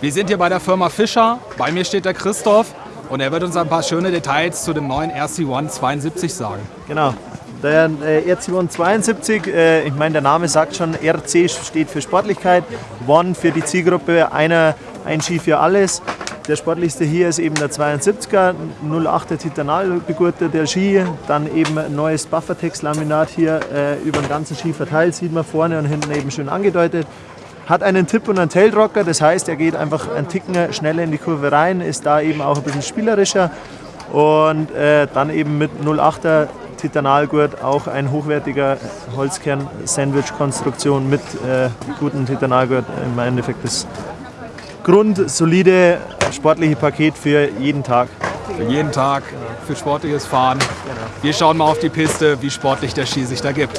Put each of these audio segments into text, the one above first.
Wir sind hier bei der Firma Fischer. Bei mir steht der Christoph und er wird uns ein paar schöne Details zu dem neuen RC1 72 sagen. Genau. Der äh, RC1 72, äh, ich meine, der Name sagt schon, RC steht für Sportlichkeit, One für die Zielgruppe, einer, ein Ski für alles. Der sportlichste hier ist eben der 72er, 08er Titanal begurteter Ski, dann eben neues Buffertex-Laminat hier äh, über den ganzen Ski verteilt, sieht man vorne und hinten eben schön angedeutet. Hat einen Tipp und einen Tailrocker, das heißt, er geht einfach einen Ticken schneller in die Kurve rein, ist da eben auch ein bisschen spielerischer und äh, dann eben mit 08er Titanalgurt auch ein hochwertiger Holzkern-Sandwich-Konstruktion mit äh, gutem Titanalgurt. Im Endeffekt das grundsolide sportliche Paket für jeden Tag. Für jeden Tag, für sportliches Fahren. Wir schauen mal auf die Piste, wie sportlich der Ski sich da gibt.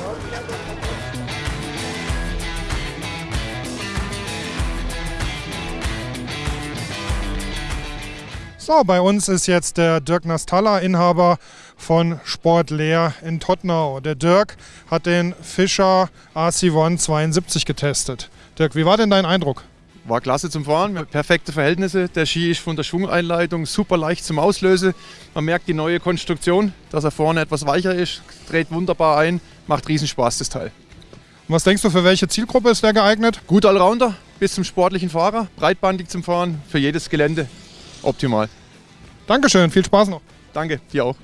So, bei uns ist jetzt der Dirk Nastalla, Inhaber von Sport Leer in Tottenau. Der Dirk hat den Fischer AC1 72 getestet. Dirk, wie war denn dein Eindruck? War klasse zum Fahren, perfekte Verhältnisse. Der Ski ist von der Schwungeinleitung super leicht zum Auslösen. Man merkt die neue Konstruktion, dass er vorne etwas weicher ist, dreht wunderbar ein, macht Riesenspaß das Teil. Und was denkst du, für welche Zielgruppe ist der geeignet? Gut Allrounder bis zum sportlichen Fahrer, breitbandig zum Fahren, für jedes Gelände optimal. Dankeschön, viel Spaß noch. Danke, dir auch.